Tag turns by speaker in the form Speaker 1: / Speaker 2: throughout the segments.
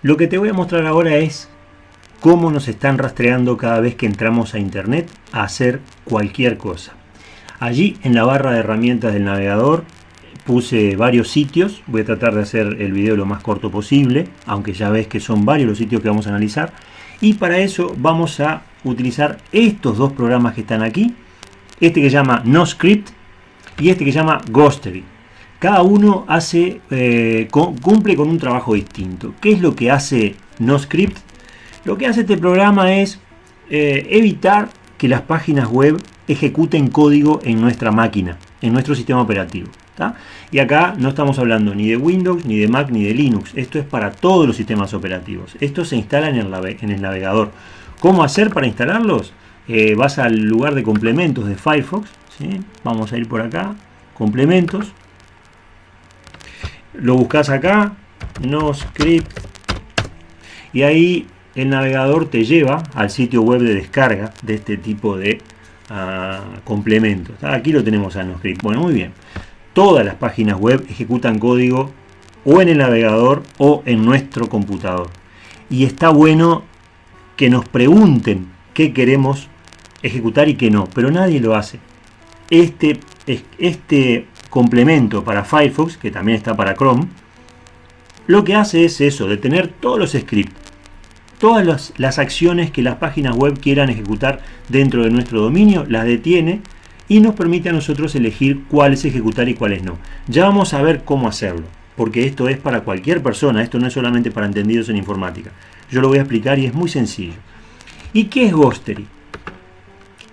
Speaker 1: Lo que te voy a mostrar ahora es cómo nos están rastreando cada vez que entramos a internet a hacer cualquier cosa. Allí en la barra de herramientas del navegador puse varios sitios, voy a tratar de hacer el video lo más corto posible, aunque ya ves que son varios los sitios que vamos a analizar. Y para eso vamos a utilizar estos dos programas que están aquí, este que llama NoScript y este que llama Ghostery. Cada uno hace, eh, cumple con un trabajo distinto. ¿Qué es lo que hace NoScript? Lo que hace este programa es eh, evitar que las páginas web ejecuten código en nuestra máquina, en nuestro sistema operativo. Y acá no estamos hablando ni de Windows, ni de Mac, ni de Linux. Esto es para todos los sistemas operativos. Esto se instala en el, navegador. ¿Cómo hacer para instalarlos? Eh, vas al lugar de complementos de Firefox. Vamos a ir por acá. Complementos. Lo buscas acá. No script. Y ahí el navegador te lleva al sitio web de descarga de este tipo de ah, complementos. Aquí lo tenemos a NoScript. Bueno, muy bien todas las páginas web ejecutan código o en el navegador o en nuestro computador. Y está bueno que nos pregunten qué queremos ejecutar y qué no, pero nadie lo hace. Este, este complemento para Firefox, que también está para Chrome, lo que hace es eso, detener todos los scripts, todas las, acciones que las páginas web quieran ejecutar dentro de nuestro dominio, las detiene y nos permite a nosotros elegir cuáles ejecutar y cuáles no. Ya vamos a ver cómo hacerlo, porque esto es para cualquier persona, esto no es solamente para entendidos en informática. Yo lo voy a explicar y es muy sencillo. ¿Y qué es Ghostery?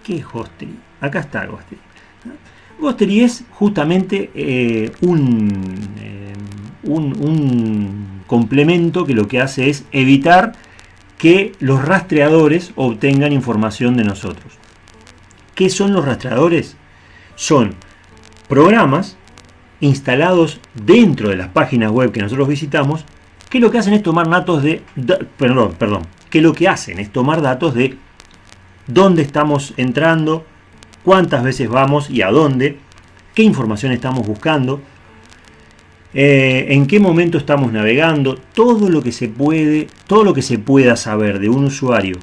Speaker 1: ¿Qué es Ghostery? Acá está Ghostery. Ghostery es justamente eh, un, eh, un, un complemento que lo que hace es evitar que los rastreadores obtengan información de nosotros. ¿Qué son los rastreadores? Son programas instalados dentro de las páginas web que nosotros visitamos que lo que hacen es tomar datos de, perdón, perdón, que lo que hacen es tomar datos de dónde estamos entrando, cuántas veces vamos y a dónde, qué información estamos buscando, eh, en qué momento estamos navegando, todo lo que se puede, todo lo que se pueda saber de un usuario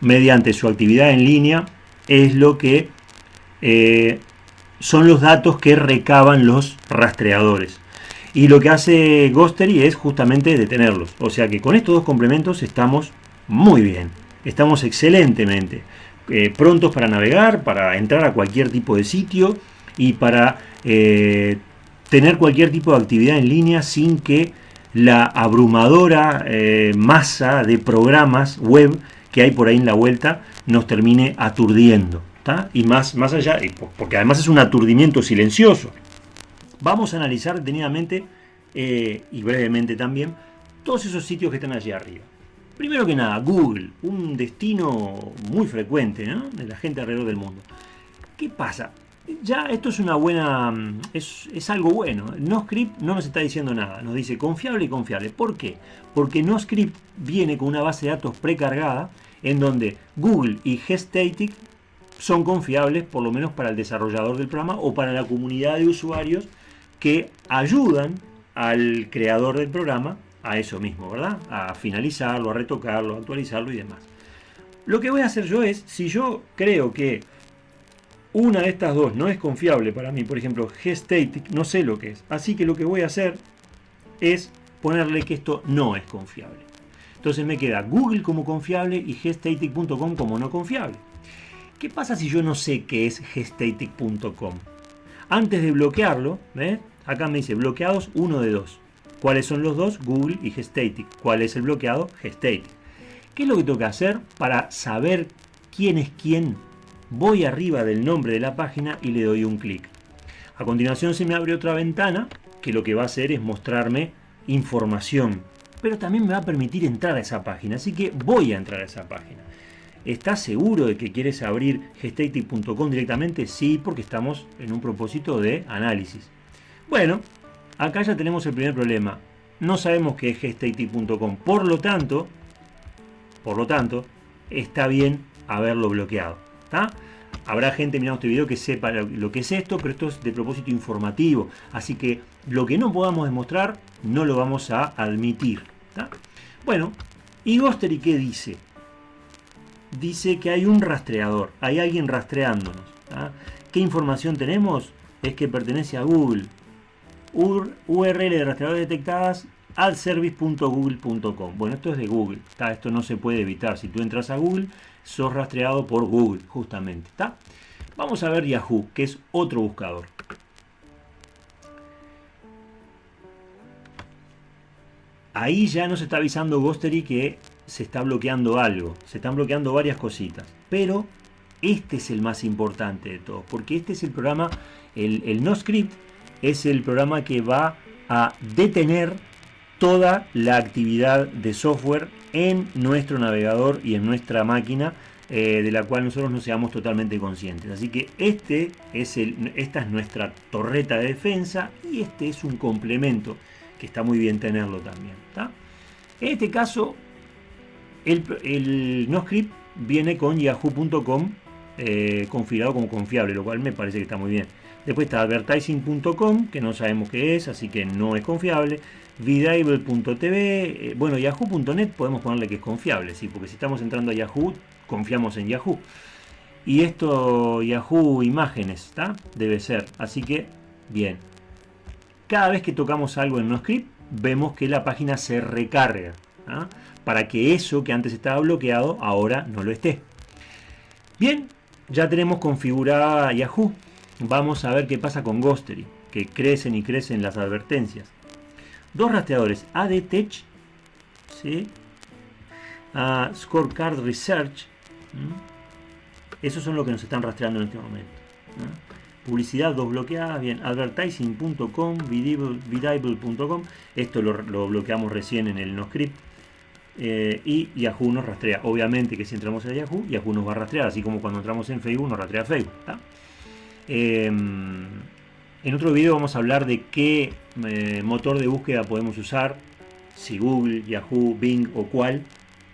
Speaker 1: mediante su actividad en línea es lo que eh, son los datos que recaban los rastreadores. Y lo que hace Ghostery es justamente detenerlos. O sea que con estos dos complementos estamos muy bien. Estamos excelentemente eh, prontos para navegar, para entrar a cualquier tipo de sitio y para eh, tener cualquier tipo de actividad en línea sin que la abrumadora masa de programas web que hay por ahí en la vuelta nos termine aturdiendo. Y más, más allá, porque además es un aturdimiento silencioso. Vamos a analizar detenidamente eh, y brevemente también todos esos sitios que están allí arriba. Primero que nada, Google, un destino muy frecuente de la gente alrededor del mundo. ¿Qué pasa? Ya esto es una buena, es, es, algo bueno. NoScript no nos está diciendo nada, nos dice confiable y confiable. ¿Por qué? Porque NoScript viene con una base de datos precargada en donde Google y Gestatic son confiables, por lo menos para el desarrollador del programa o para la comunidad de usuarios que ayudan al creador del programa a eso mismo, ¿verdad? A finalizarlo, a retocarlo, a actualizarlo y demás. Lo que voy a hacer yo es, si yo creo que una de estas dos no es confiable para mí, por ejemplo, Gestatic, no sé lo que es. Así que lo que voy a hacer es ponerle que esto no es confiable. Entonces me queda Google como confiable y gestatic.com como no confiable. ¿Qué pasa si yo no sé qué es gestatic.com? Antes de bloquearlo, acá me dice bloqueados uno de dos. ¿Cuáles son los dos? Google y Gestatic. ¿Cuál es el bloqueado? Gestatic. ¿Qué es lo que tengo que hacer para saber quién es quién? Voy arriba del nombre de la página y le doy un clic. A continuación se me abre otra ventana que lo que va a hacer es mostrarme información pero también me va a permitir entrar a esa página, así que voy a entrar a esa página. ¿Estás seguro de que quieres abrir gestatic.com directamente? Sí, porque estamos en un propósito de análisis. Bueno, acá ya tenemos el primer problema. No sabemos qué es gestatic.com, por lo tanto, por lo tanto, está bien haberlo bloqueado. Habrá gente mirando este video que sepa lo que es esto, pero esto es de propósito informativo. Así que lo que no podamos demostrar, no lo vamos a admitir. Bueno, ¿y Ghostery qué dice? Dice que hay un rastreador, hay alguien rastreándonos. ¿Qué información tenemos? Es que pertenece a Google. URL de rastreadores detectadas adservice.google.com. Bueno, esto es de Google, esto no se puede evitar. Si tú entras a Google, sos rastreado por Google, justamente. Vamos a ver Yahoo, que es otro buscador. Ahí ya nos está avisando Ghostery que se está bloqueando algo, se están bloqueando varias cositas. Pero este es el más importante de todos, porque este es el programa, el, el NoScript es el programa que va a detener toda la actividad de software en nuestro navegador y en nuestra máquina eh, de la cual nosotros no seamos totalmente conscientes. Así que este es el, esta es nuestra torreta de defensa y este es un complemento que está muy bien tenerlo también. En este caso, el, NoScript viene con yahoo.com eh, configurado como confiable, lo cual me parece que está muy bien. Después está advertising.com, que no sabemos qué es, así que no es confiable. Vidable.tv, eh, bueno, yahoo.net podemos ponerle que es confiable, sí, porque si estamos entrando a Yahoo, confiamos en Yahoo. Y esto Yahoo Imágenes, ¿está? Debe ser, así que, bien. Cada vez que tocamos algo en NoScript, vemos que la página se recarga, ¿ah? para que eso que antes estaba bloqueado, ahora no lo esté. Bien, ya tenemos configurada Yahoo. Vamos a ver qué pasa con Ghostery, que crecen y crecen las advertencias. Dos rastreadores ADTech, ¿sí? Scorecard Research. Esos son los que nos están rastreando en este momento. Publicidad dos bloqueadas, bien, advertising.com, vidable.com, esto lo, bloqueamos recién en el NoScript, eh, y Yahoo nos rastrea. Obviamente que si entramos a Yahoo, Yahoo nos va a rastrear, así como cuando entramos en Facebook nos rastrea Facebook. Em, en otro video vamos a hablar de qué eh, motor de búsqueda podemos usar, si Google, Yahoo, Bing o cuál,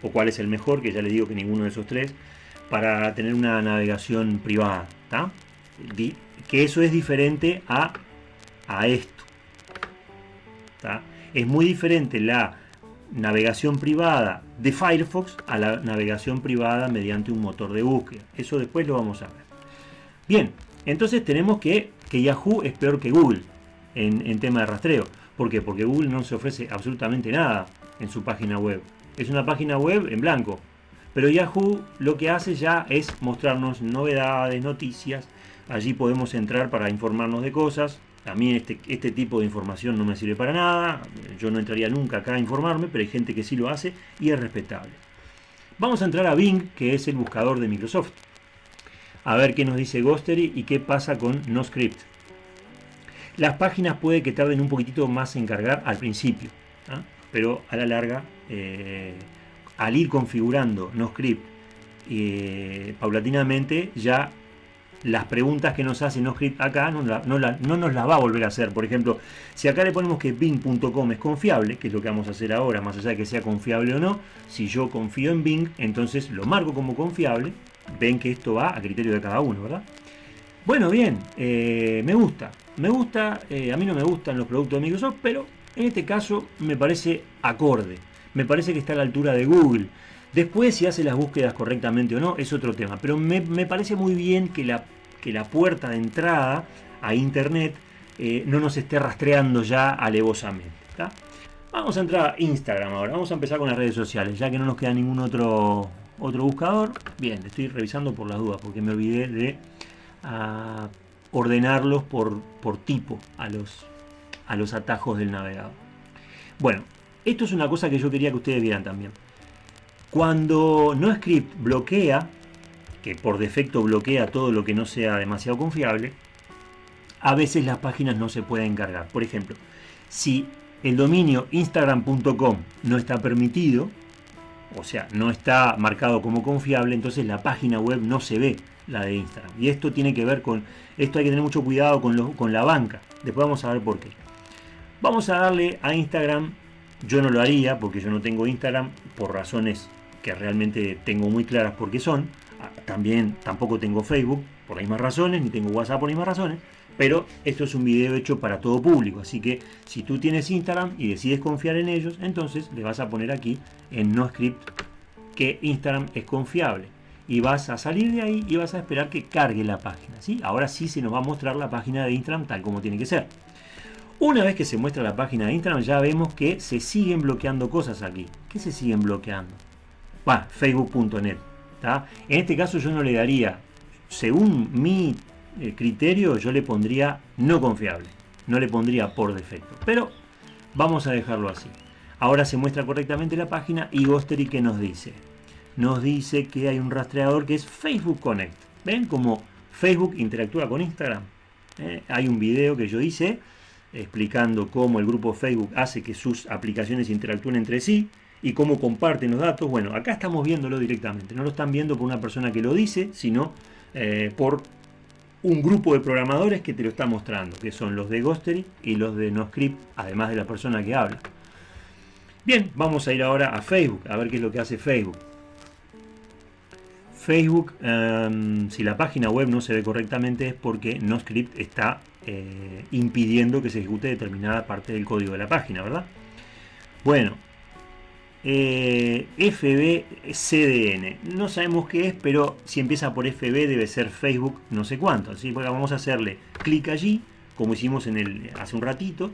Speaker 1: o cuál es el mejor, que ya les digo que ninguno de esos tres, para tener una navegación privada. Que eso es diferente a, a esto. Es muy diferente la navegación privada de Firefox a la navegación privada mediante un motor de búsqueda. Eso después lo vamos a ver. Bien, entonces tenemos que, que Yahoo es peor que Google en, en tema de rastreo. ¿Por qué? Porque Google no se ofrece absolutamente nada en su página web. Es una página web en blanco. Pero Yahoo lo que hace ya es mostrarnos novedades, noticias. Allí podemos entrar para informarnos de cosas. A mí este, este tipo de información no me sirve para nada. Yo no entraría nunca acá a informarme, pero hay gente que sí lo hace y es respetable. Vamos a entrar a Bing, que es el buscador de Microsoft. A ver qué nos dice Ghostery y qué pasa con NoScript. Las páginas puede que tarden un poquitito más en cargar al principio, ¿ah? pero a la larga, eh, al ir configurando NoScript eh, paulatinamente, ya las preguntas que nos hace NoScript acá no, no, nos las va a volver a hacer. Por ejemplo, si acá le ponemos que Bing.com es confiable, que es lo que vamos a hacer ahora, más allá de que sea confiable o no, si yo confío en Bing, entonces lo marco como confiable. Ven que esto va a criterio de cada uno, ¿verdad? Bueno, bien, eh, me gusta. Me gusta, eh, a mí no me gustan los productos de Microsoft, pero en este caso me parece acorde. Me parece que está a la altura de Google. Después, si hace las búsquedas correctamente o no, es otro tema. Pero me, parece muy bien que la, que la, puerta de entrada a Internet eh, no nos esté rastreando ya alevosamente. Vamos a entrar a Instagram ahora. Vamos a empezar con las redes sociales, ya que no nos queda ningún otro, otro buscador. Bien, estoy revisando por las dudas, porque me olvidé de ah, ordenarlos por, por tipo a los, a los atajos del navegador. Bueno, esto es una cosa que yo quería que ustedes vieran también. Cuando NoScript bloquea, que por defecto bloquea todo lo que no sea demasiado confiable, a veces las páginas no se pueden cargar. Por ejemplo, si el dominio instagram.com no está permitido, o sea, no está marcado como confiable, entonces la página web no se ve, la de Instagram. Y esto tiene que ver con, esto hay que tener mucho cuidado con, con la banca. Después vamos a ver por qué. Vamos a darle a Instagram, yo no lo haría porque yo no tengo Instagram por razones que realmente tengo muy claras por qué son. Ah, también tampoco tengo Facebook por las mismas razones, ni tengo WhatsApp por las mismas razones. Pero esto es un video hecho para todo público, así que si tú tienes Instagram y decides confiar en ellos, entonces le vas a poner aquí en NoScript que Instagram es confiable. Y vas a salir de ahí y vas a esperar que cargue la página. ¿sí? Ahora sí se nos va a mostrar la página de Instagram tal como tiene que ser. Una vez que se muestra la página de Instagram ya vemos que se siguen bloqueando cosas aquí. ¿Qué se siguen bloqueando? Va, facebook.net. En este caso yo no le daría, según mi criterio, yo le pondría no confiable. No le pondría por defecto. Pero vamos a dejarlo así. Ahora se muestra correctamente la página y Ghostery que nos dice. Nos dice que hay un rastreador que es Facebook Connect. ¿Ven cómo Facebook interactúa con Instagram? ¿Eh? Hay un video que yo hice explicando cómo el grupo Facebook hace que sus aplicaciones interactúen entre sí y cómo comparten los datos. Bueno, acá estamos viéndolo directamente. No lo están viendo por una persona que lo dice, sino eh, por un grupo de programadores que te lo está mostrando, que son los de Ghostery y los de NoScript, además de la persona que habla. Bien, vamos a ir ahora a Facebook, a ver qué es lo que hace Facebook. Facebook, em, si la página web no se ve correctamente es porque NoScript está eh, impidiendo que se ejecute determinada parte del código de la página, ¿verdad? Bueno, eh, FBCDN, no sabemos qué es, pero si empieza por FB debe ser Facebook no sé cuánto, así que vamos a hacerle clic allí, como hicimos en el, hace un ratito,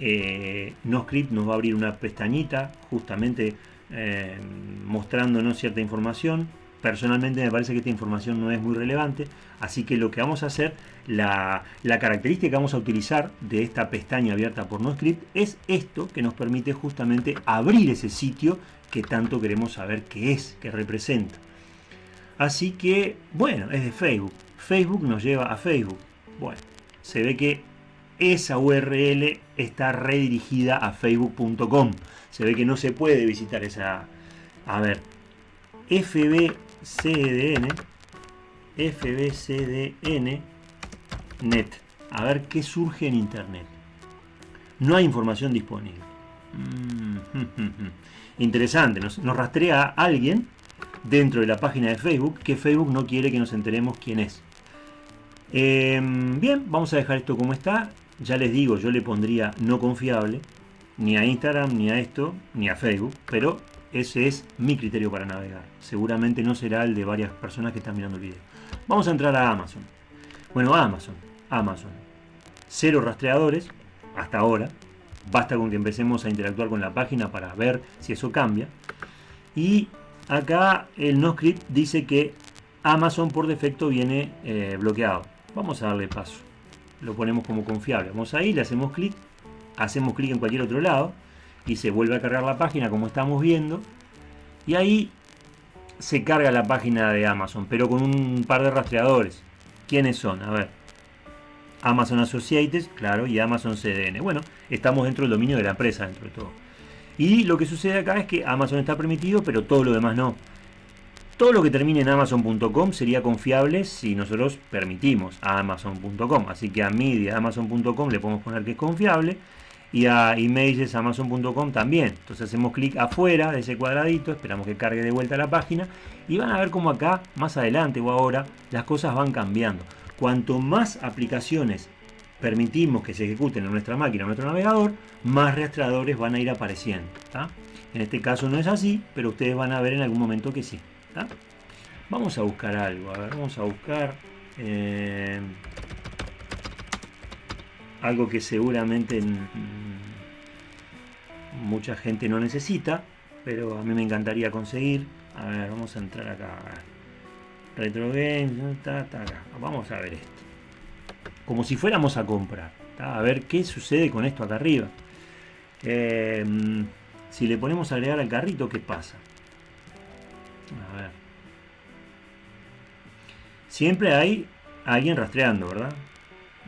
Speaker 1: eh, NoScript nos va a abrir una pestañita justamente eh, mostrándonos cierta información Personalmente me parece que esta información no es muy relevante, así que lo que vamos a hacer, la, característica que vamos a utilizar de esta pestaña abierta por NoScript es esto que nos permite justamente abrir ese sitio que tanto queremos saber qué es, qué representa. Así que, bueno, es de Facebook. Facebook nos lleva a Facebook. Bueno, se ve que esa URL está redirigida a facebook.com. Se ve que no se puede visitar esa... A ver, FB CDN, FBCDN, net. A ver qué surge en internet. No hay información disponible. Mm, Interesante, nos, rastrea a alguien dentro de la página de Facebook que Facebook no quiere que nos enteremos quién es. Em, bien, vamos a dejar esto como está. Ya les digo, yo le pondría no confiable, ni a Instagram, ni a esto, ni a Facebook, pero ese es mi criterio para navegar. Seguramente no será el de varias personas que están mirando el video. Vamos a entrar a Amazon. Bueno, Amazon. Amazon. Cero rastreadores hasta ahora. Basta con que empecemos a interactuar con la página para ver si eso cambia. Y acá el NoScript dice que Amazon por defecto viene eh, bloqueado. Vamos a darle paso. Lo ponemos como confiable. Vamos ahí, le hacemos clic. Hacemos clic en cualquier otro lado y se vuelve a cargar la página como estamos viendo. Y ahí se carga la página de Amazon pero con un par de rastreadores. ¿quiénes son? a ver. Amazon Associates, claro, y Amazon CDN bueno, estamos dentro del dominio de la empresa dentro de todo. Y lo que sucede acá es que Amazon está permitido pero todo lo demás no. Todo lo que termine en Amazon.com sería confiable si nosotros permitimos a Amazon.com. Así que a mí Amazon.com le podemos poner que es confiable y a emails amazon.com también. Entonces hacemos clic afuera de ese cuadradito, esperamos que cargue de vuelta la página y van a ver como acá, más adelante o ahora, las cosas van cambiando. Cuanto más aplicaciones permitimos que se ejecuten en nuestra máquina, en nuestro navegador, más rastreadores van a ir apareciendo. En este caso no es así, pero ustedes van a ver en algún momento que sí. Vamos a buscar algo, a ver, vamos a buscar... Eh, algo que seguramente mucha gente no necesita, pero a mí me encantaría conseguir. A ver, vamos a entrar acá. Retro Games, vamos a ver esto. Como si fuéramos a comprar. A ver qué sucede con esto acá arriba. Em, si le ponemos a agregar al carrito, ¿qué pasa? A ver. Siempre hay alguien rastreando, ¿verdad?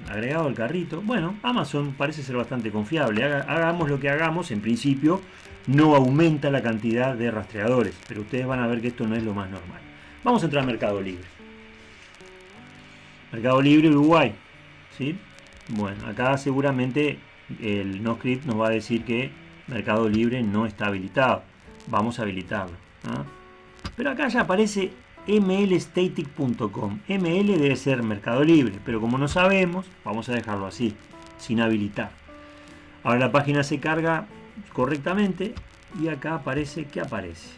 Speaker 1: Agregado al carrito. Bueno, Amazon parece ser bastante confiable. hagamos lo que hagamos, en principio no aumenta la cantidad de rastreadores, pero ustedes van a ver que esto no es lo más normal. Vamos a entrar a Mercado Libre. Mercado Libre Uruguay. ¿sí? Bueno, acá seguramente el NoScript nos va a decir que Mercado Libre no está habilitado. Vamos a habilitarlo. ¿ah? Pero acá ya aparece mlstatic.com. ML debe ser Mercado Libre, pero como no sabemos, vamos a dejarlo así, sin habilitar. Ahora la página se carga correctamente y acá aparece, ¿qué aparece?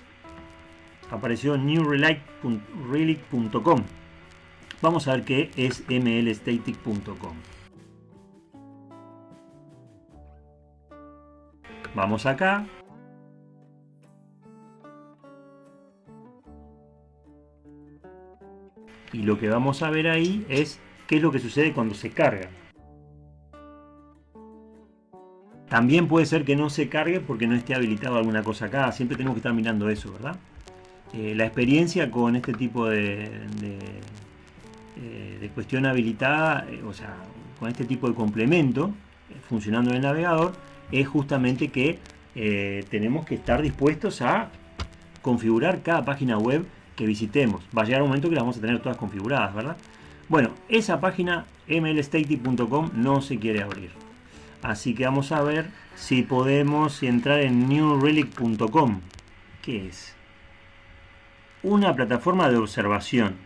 Speaker 1: Apareció newrelic.com. Vamos a ver qué es mlstatic.com. Vamos acá. Y lo que vamos a ver ahí es qué es lo que sucede cuando se carga. También puede ser que no se cargue porque no esté habilitado alguna cosa acá. Siempre tenemos que estar mirando eso, ¿verdad? Eh, la experiencia con este tipo de, de, eh, cuestión habilitada, eh, o sea, con este tipo de complemento funcionando en el navegador, es justamente que tenemos que estar dispuestos a configurar cada página web que visitemos. Va a llegar un momento que las vamos a tener todas configuradas, ¿verdad? Bueno, esa página mlstatey.com no se quiere abrir. Así que vamos a ver si podemos entrar en newrelic.com. ¿Qué es? Una plataforma de observación,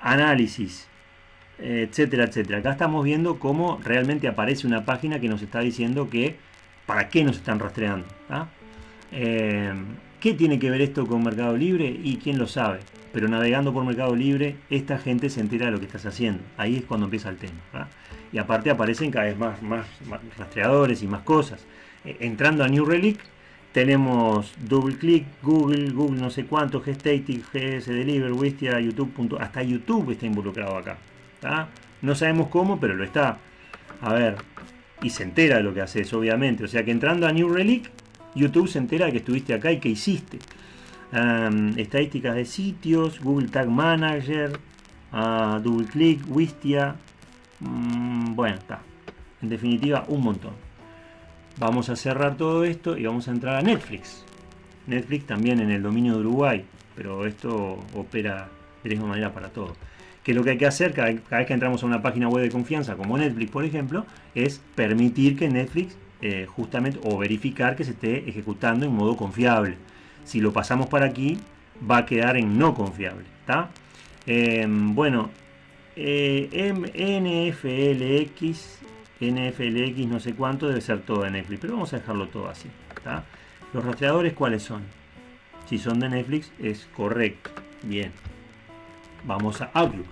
Speaker 1: análisis, etcétera, etcétera. Acá estamos viendo cómo realmente aparece una página que nos está diciendo que para qué nos están rastreando. Eh, ¿Qué tiene que ver esto con Mercado Libre? Y quién lo sabe. Pero navegando por Mercado Libre, esta gente se entera de lo que estás haciendo. Ahí es cuando empieza el tema. Y aparte aparecen cada vez más, más, rastreadores y más cosas. Eh, entrando a New Relic, tenemos DoubleClick, Google, Google no sé cuánto, Gestatic, GS Deliver, Wistia, YouTube. Hasta YouTube está involucrado acá. No sabemos cómo, pero lo está. A ver, y se entera de lo que haces, obviamente. O sea que entrando a New Relic, YouTube se entera de que estuviste acá y que hiciste. estadísticas de sitios, Google Tag Manager, uh, Double Click, Wistia. Mm, bueno, está. En definitiva, un montón. Vamos a cerrar todo esto y vamos a entrar a Netflix. Netflix también en el dominio de Uruguay, pero esto opera de la misma manera para todo. Que lo que hay que hacer cada, vez que entramos a una página web de confianza como Netflix, por ejemplo, es permitir que Netflix eh, justamente o verificar que se esté ejecutando en modo confiable. Si lo pasamos para aquí, va a quedar en no confiable. Em, bueno, eh, NFLX, NFLX no sé cuánto, debe ser todo de Netflix, pero vamos a dejarlo todo así. Los rastreadores, ¿cuáles son? Si son de Netflix, es correcto. Bien. Vamos a Outlook,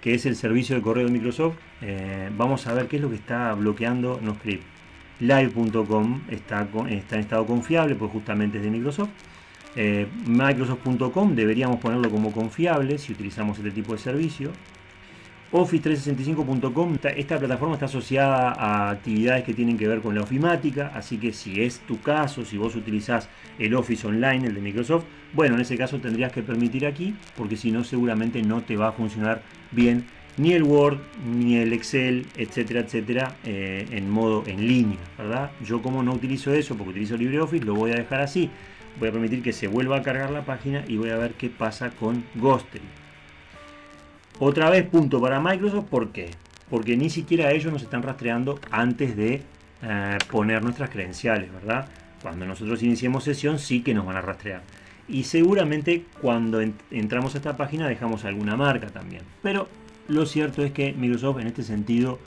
Speaker 1: que es el servicio de correo de Microsoft. Eh, vamos a ver qué es lo que está bloqueando NoScript live.com está, en estado confiable, pues justamente es de Microsoft. Eh, Microsoft.com deberíamos ponerlo como confiable si utilizamos este tipo de servicio. Office365.com, esta plataforma está asociada a actividades que tienen que ver con la ofimática, así que si es tu caso, si vos utilizás el Office Online, el de Microsoft, bueno, en ese caso tendrías que permitir aquí, porque si no seguramente no te va a funcionar bien ni el Word, ni el Excel, etcétera, etcétera, eh, en modo en línea, ¿verdad? Yo como no utilizo eso, porque utilizo LibreOffice, lo voy a dejar así. Voy a permitir que se vuelva a cargar la página y voy a ver qué pasa con Ghostery. Otra vez punto para Microsoft, ¿por qué? Porque ni siquiera ellos nos están rastreando antes de eh, poner nuestras credenciales, ¿verdad? Cuando nosotros iniciemos sesión sí que nos van a rastrear. Y seguramente cuando entramos a esta página dejamos alguna marca también. Pero lo cierto es que Microsoft en este sentido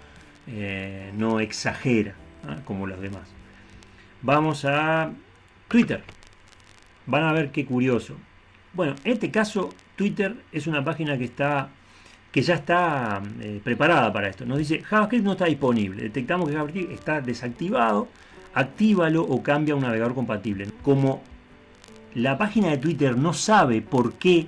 Speaker 1: eh, no exagera ¿ah? como los demás. Vamos a Twitter. Van a ver qué curioso. Bueno, en este caso Twitter es una página que está que ya está eh, preparada para esto. Nos dice JavaScript no está disponible. Detectamos que JavaScript está desactivado. Actívalo o cambia a un navegador compatible. Como la página de Twitter no sabe por qué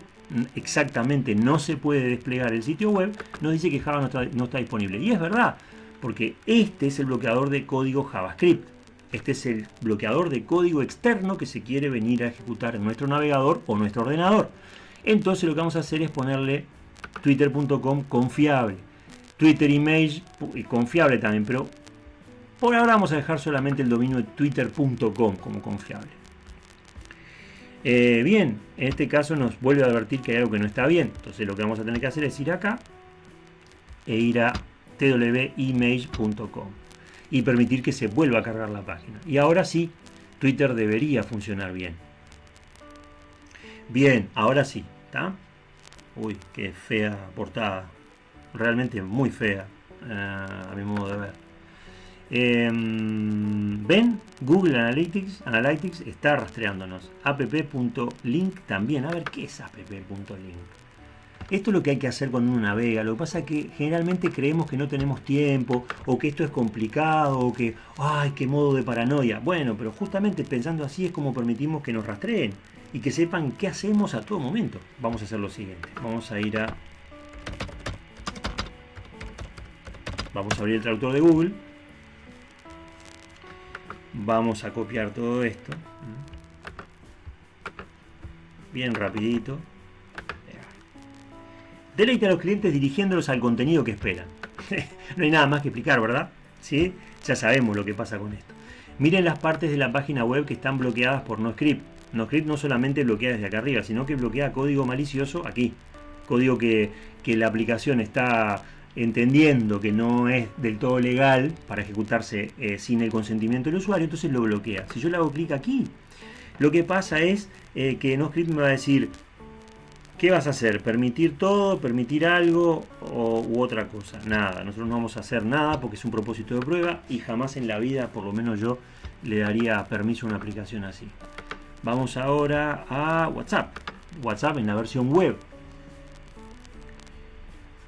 Speaker 1: exactamente no se puede desplegar el sitio web, nos dice que Java no está, disponible. Y es verdad, porque este es el bloqueador de código JavaScript. Este es el bloqueador de código externo que se quiere venir a ejecutar en nuestro navegador o nuestro ordenador. Entonces lo que vamos a hacer es ponerle twitter.com confiable. Twitter Image confiable también, pero por ahora vamos a dejar solamente el dominio de twitter.com como confiable. Eh, bien, en este caso nos vuelve a advertir que hay algo que no está bien. Entonces lo que vamos a tener que hacer es ir acá e ir a twimage.com y permitir que se vuelva a cargar la página. Y ahora sí, Twitter debería funcionar bien. Bien, ahora sí. Uy, qué fea portada. Realmente muy fea, eh, a mi modo de ver. Em, Ven, Google Analytics, Analytics está rastreándonos. app.link también. A ver, ¿qué es app.link? Esto es lo que hay que hacer cuando uno navega. Lo que pasa es que generalmente creemos que no tenemos tiempo, o que esto es complicado, o que, ay, qué modo de paranoia. Bueno, pero justamente pensando así es como permitimos que nos rastreen y que sepan qué hacemos a todo momento. Vamos a hacer lo siguiente. Vamos a ir a... Vamos a abrir el traductor de Google. Vamos a copiar todo esto. Bien rapidito. Deleite a los clientes dirigiéndolos al contenido que esperan. no hay nada más que explicar, ¿verdad? ¿Sí? Ya sabemos lo que pasa con esto. Miren las partes de la página web que están bloqueadas por NoScript. NoScript no solamente bloquea desde acá arriba, sino que bloquea código malicioso aquí. Código que, la aplicación está entendiendo que no es del todo legal para ejecutarse eh, sin el consentimiento del usuario, entonces lo bloquea. Si yo le hago clic aquí, lo que pasa es eh, que NoScript me va a decir ¿Qué vas a hacer? ¿Permitir todo? ¿Permitir algo? O, u otra cosa? Nada, nosotros no vamos a hacer nada porque es un propósito de prueba y jamás en la vida, por lo menos yo, le daría permiso a una aplicación así. Vamos ahora a WhatsApp. WhatsApp en la versión web.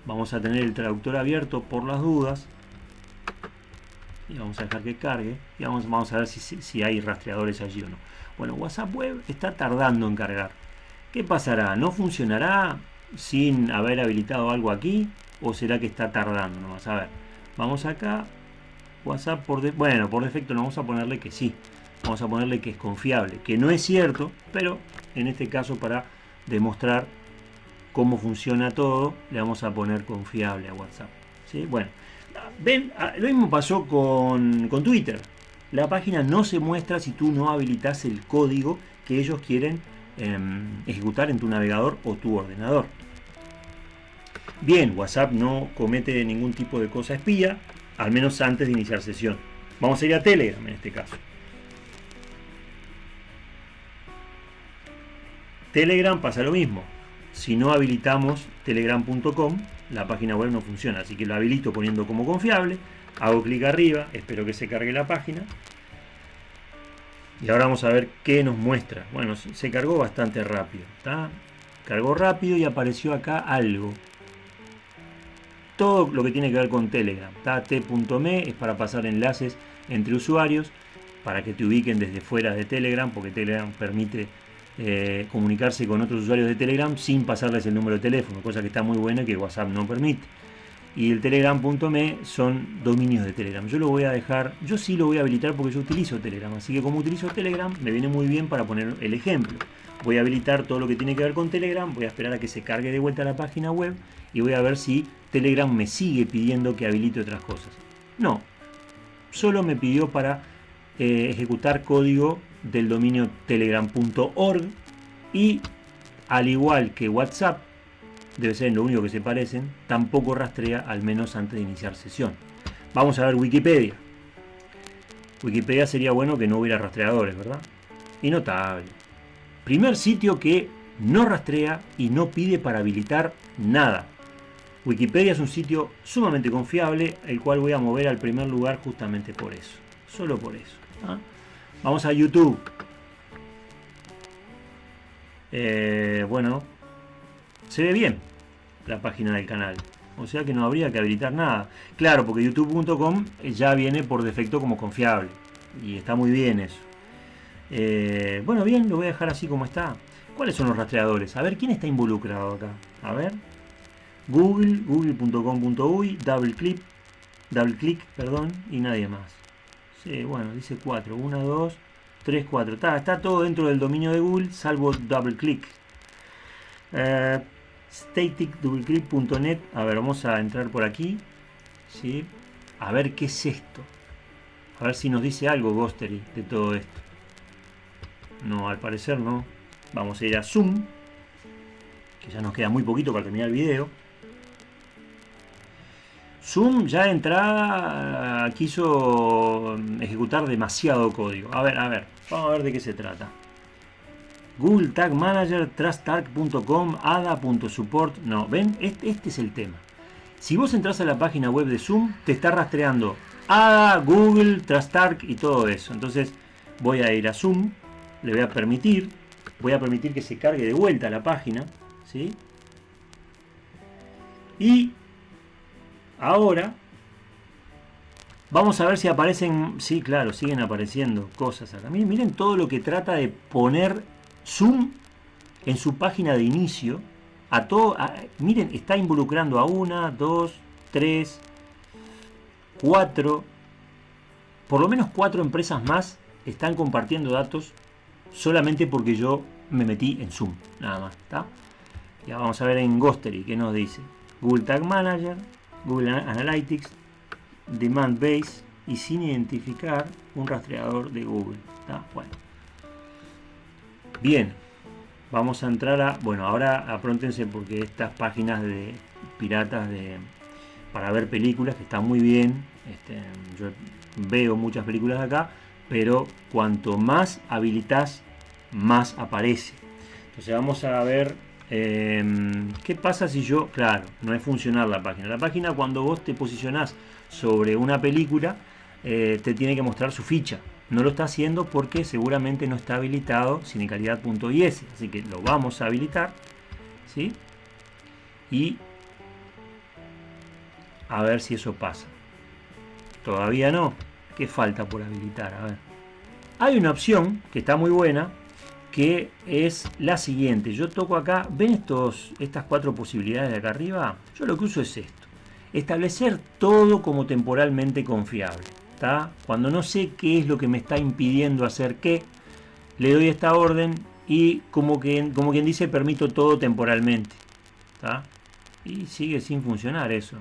Speaker 1: Vamos a tener el traductor abierto por las dudas. Y vamos a dejar que cargue. Y vamos, vamos a ver si, si hay rastreadores allí o no. Bueno, WhatsApp web está tardando en cargar. ¿Qué pasará? ¿No funcionará sin haber habilitado algo aquí? ¿O será que está tardando? Vamos a ver. Vamos acá. WhatsApp por bueno, por defecto no vamos a ponerle que sí. Vamos a ponerle que es confiable. Que no es cierto, pero en este caso para demostrar cómo funciona todo, le vamos a poner confiable a WhatsApp. ¿Sí? Bueno, ah, lo mismo pasó con, con Twitter. La página no se muestra si tú no habilitas el código que ellos quieren Em, ejecutar en tu navegador o tu ordenador. Bien, WhatsApp no comete ningún tipo de cosa espía, al menos antes de iniciar sesión. Vamos a ir a Telegram en este caso. Telegram pasa lo mismo. Si no habilitamos telegram.com, la página web no funciona. Así que lo habilito poniendo como confiable. Hago clic arriba, espero que se cargue la página. Y ahora vamos a ver qué nos muestra. Bueno, se cargó bastante rápido. ¿está? Cargó rápido y apareció acá algo. Todo lo que tiene que ver con Telegram. T.me es para pasar enlaces entre usuarios para que te ubiquen desde fuera de Telegram, porque Telegram permite eh, comunicarse con otros usuarios de Telegram sin pasarles el número de teléfono, cosa que está muy buena y que WhatsApp no permite y el telegram.me son dominios de Telegram. Yo lo voy a dejar, yo sí lo voy a habilitar porque yo utilizo Telegram, así que como utilizo Telegram me viene muy bien para poner el ejemplo. Voy a habilitar todo lo que tiene que ver con Telegram, voy a esperar a que se cargue de vuelta la página web y voy a ver si Telegram me sigue pidiendo que habilite otras cosas. No, solo me pidió para eh, ejecutar código del dominio telegram.org y al igual que WhatsApp debe ser lo único que se parecen, tampoco rastrea al menos antes de iniciar sesión. Vamos a ver Wikipedia. Wikipedia sería bueno que no hubiera rastreadores, ¿verdad? Y notable. Primer sitio que no rastrea y no pide para habilitar nada. Wikipedia es un sitio sumamente confiable, el cual voy a mover al primer lugar justamente por eso. Solo por eso. ¿ah? Vamos a YouTube. Eh, bueno, se ve bien la página del canal. O sea que no habría que habilitar nada. Claro, porque youtube.com ya viene por defecto como confiable. Y está muy bien eso. Eh, bueno, bien, lo voy a dejar así como está. ¿Cuáles son los rastreadores? A ver, ¿quién está involucrado acá? A ver. Google, google.com.uy, double click, double click, perdón, y nadie más. Bueno, dice 4. 1, 2, 3, 4. Está, está todo dentro del dominio de Google, salvo double click. Eh, staticdoubleclick.net a ver vamos a entrar por aquí ¿sí? a ver qué es esto a ver si nos dice algo Ghostery de todo esto no al parecer no vamos a ir a zoom que ya nos queda muy poquito para terminar el video Zoom ya de entrada quiso ejecutar demasiado código. A ver, a ver, vamos a ver de qué se trata. Google Tag Manager, trusttag.com, ada.support. No, ven, este, es el tema. Si vos entras a la página web de Zoom, te está rastreando ADA, Google, TrustTag y todo eso. Entonces voy a ir a Zoom, le voy a permitir, voy a permitir que se cargue de vuelta la página. ¿sí? Y ahora Vamos a ver si aparecen, sí, claro, siguen apareciendo cosas acá. Miren, miren todo lo que trata de poner Zoom en su página de inicio. A todo, miren, está involucrando a una, dos, tres, cuatro, por lo menos cuatro empresas más están compartiendo datos solamente porque yo me metí en Zoom, nada más. Ya vamos a ver en Ghostery qué nos dice. Google Tag Manager, Google Analytics, Demand Base y sin identificar un rastreador de Google. Bueno. Bien, vamos a entrar a... Bueno, ahora apróntense porque estas páginas de piratas de para ver películas, que están muy bien, este, yo veo muchas películas acá, pero cuanto más habilitas, más aparece. Entonces vamos a ver em, qué pasa si yo, claro, no es funcionar la página. La página cuando vos te posicionás sobre una película, eh, te tiene que mostrar su ficha. No lo está haciendo porque seguramente no está habilitado cinecalidad.is. Así que lo vamos a habilitar. ¿sí? Y a ver si eso pasa. Todavía no. ¿Qué falta por habilitar? A ver. Hay una opción que está muy buena que es la siguiente. Yo toco acá, ¿ven estos, estas cuatro posibilidades de acá arriba? Yo lo que uso es esto. Establecer todo como temporalmente confiable. Cuando no sé qué es lo que me está impidiendo hacer qué, le doy esta orden y como, que, como quien dice permito todo temporalmente. Y sigue sin funcionar eso.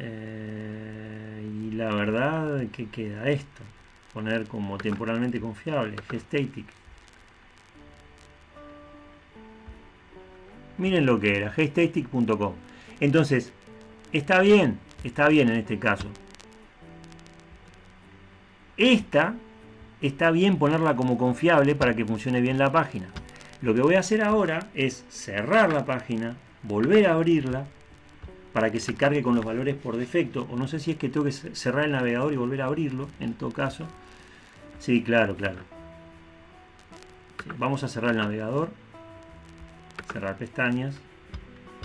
Speaker 1: Eh, y la verdad que queda esto. Poner como temporalmente confiable, gestatic. Miren lo que era, gestatic.com. Entonces, está bien, está bien en este caso. Esta está bien ponerla como confiable para que funcione bien la página. Lo que voy a hacer ahora es cerrar la página, volver a abrirla para que se cargue con los valores por defecto. O no sé si es que tengo que cerrar el navegador y volver a abrirlo, en todo caso. Sí, claro, claro. vamos a cerrar el navegador. Cerrar pestañas.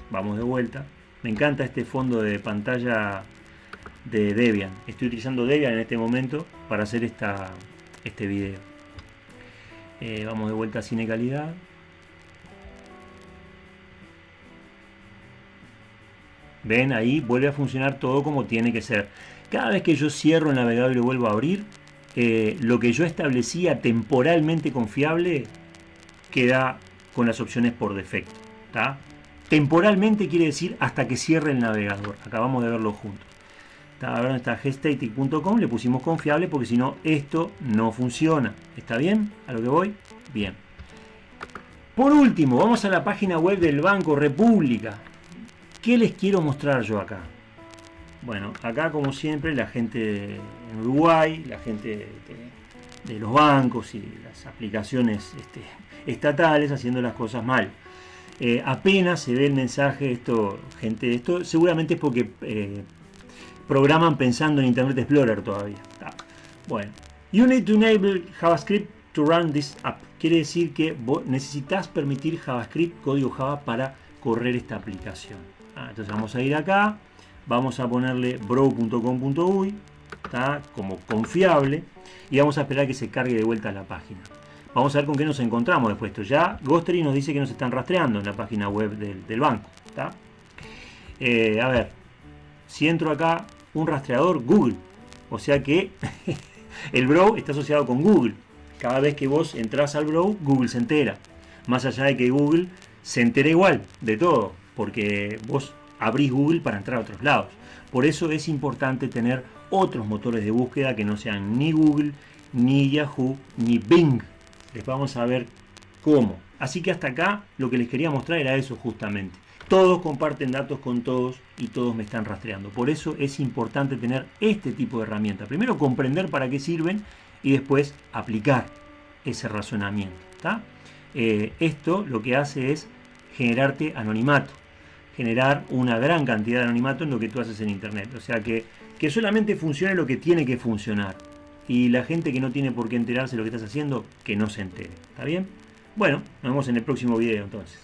Speaker 1: Vamos de vuelta. Me encanta este fondo de pantalla de Debian. Estoy utilizando Debian en este momento para hacer esta, este video. Eh, vamos de vuelta a Cine Calidad. Ven, ahí vuelve a funcionar todo como tiene que ser. Cada vez que yo cierro el navegador y vuelvo a abrir, eh, lo que yo establecía temporalmente confiable queda con las opciones por defecto. Temporalmente quiere decir hasta que cierre el navegador. Acabamos de verlo juntos ahora está gestatic.com, le pusimos confiable porque si no esto no funciona. ¿Está bien? ¿A lo que voy? Bien. Por último, vamos a la página web del Banco República. ¿Qué les quiero mostrar yo acá? Bueno, acá como siempre la gente en Uruguay, la gente los bancos y las aplicaciones este, estatales haciendo las cosas mal. Eh, apenas se ve el mensaje, esto, gente, esto seguramente es porque eh, programan pensando en Internet Explorer todavía. Bueno, you need to enable JavaScript to run this app. Quiere decir que necesitas permitir JavaScript, código Java, para correr esta aplicación. Ah, entonces vamos a ir acá, vamos a ponerle bro.com.uy, como confiable, y vamos a esperar que se cargue de vuelta la página. Vamos a ver con qué nos encontramos después. Esto ya Ghostery nos dice que nos están rastreando en la página web del, banco. Eh, a ver, si entro acá un rastreador Google. O sea que el Bro está asociado con Google. Cada vez que vos entras al Bro, Google se entera. Más allá de que Google se entera igual de todo, porque vos abrís Google para entrar a otros lados. Por eso es importante tener otros motores de búsqueda que no sean ni Google, ni Yahoo, ni Bing. Les vamos a ver cómo. Así que hasta acá lo que les quería mostrar era eso justamente. Todos comparten datos con todos y todos me están rastreando. Por eso es importante tener este tipo de herramientas. Primero comprender para qué sirven y después aplicar ese razonamiento. eh, esto lo que hace es generarte anonimato, generar una gran cantidad de anonimato en lo que tú haces en internet. O sea que, que solamente funcione lo que tiene que funcionar. Y la gente que no tiene por qué enterarse de lo que estás haciendo, que no se entere. ¿Está bien? Bueno, nos vemos en el próximo video entonces.